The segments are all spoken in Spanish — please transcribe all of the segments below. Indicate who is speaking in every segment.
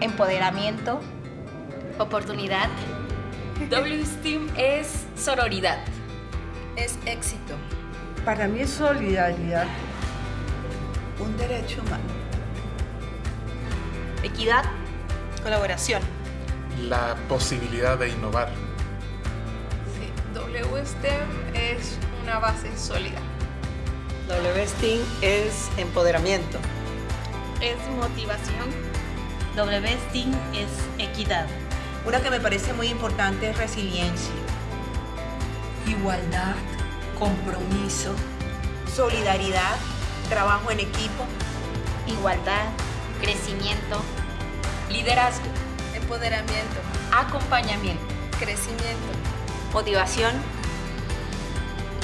Speaker 1: empoderamiento,
Speaker 2: oportunidad. WSTEAM es sororidad.
Speaker 3: Es éxito.
Speaker 4: Para mí es solidaridad.
Speaker 3: Un derecho humano.
Speaker 1: equidad,
Speaker 5: Colaboración.
Speaker 6: La posibilidad de innovar.
Speaker 7: Sí, WSTEM es una base sólida.
Speaker 5: WSTEAM es empoderamiento.
Speaker 7: Es motivación.
Speaker 8: WSTEAM es equidad.
Speaker 9: Una que me parece muy importante es resiliencia.
Speaker 3: Igualdad, compromiso,
Speaker 9: solidaridad, trabajo en equipo,
Speaker 2: igualdad, crecimiento, liderazgo,
Speaker 7: empoderamiento,
Speaker 2: acompañamiento,
Speaker 7: crecimiento,
Speaker 1: motivación,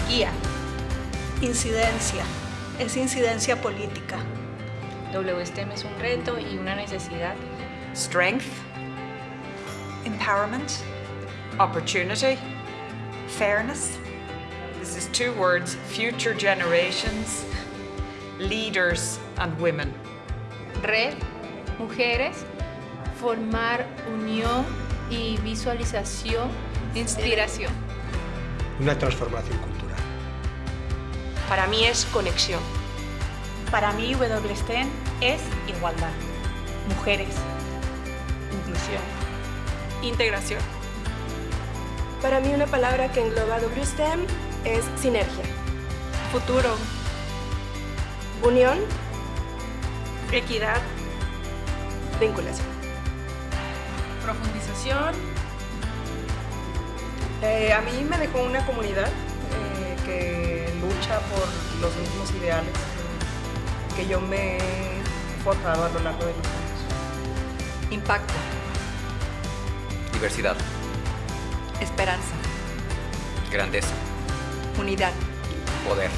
Speaker 1: guía,
Speaker 10: incidencia, es incidencia política.
Speaker 11: WSTEM es un reto y una necesidad.
Speaker 12: Strength, empowerment, opportunity, fairness. This is two words, future generations, leaders and women.
Speaker 7: Red, mujeres, formar unión y visualización, inspiración.
Speaker 13: Una transformación cultural.
Speaker 14: Para mí es conexión.
Speaker 10: Para mí WSTEM es igualdad, mujeres, inclusión,
Speaker 11: integración.
Speaker 14: Para mí una palabra que engloba WSTEM es sinergia.
Speaker 11: Futuro.
Speaker 14: Unión.
Speaker 11: Equidad.
Speaker 14: Vinculación.
Speaker 7: Profundización.
Speaker 5: Eh, a mí me dejó una comunidad eh, que lucha por los mismos ideales que yo me he forjado a lo largo de los años.
Speaker 3: Impacto.
Speaker 15: Diversidad.
Speaker 3: Esperanza.
Speaker 15: Grandeza.
Speaker 3: Unidad.
Speaker 15: Poder.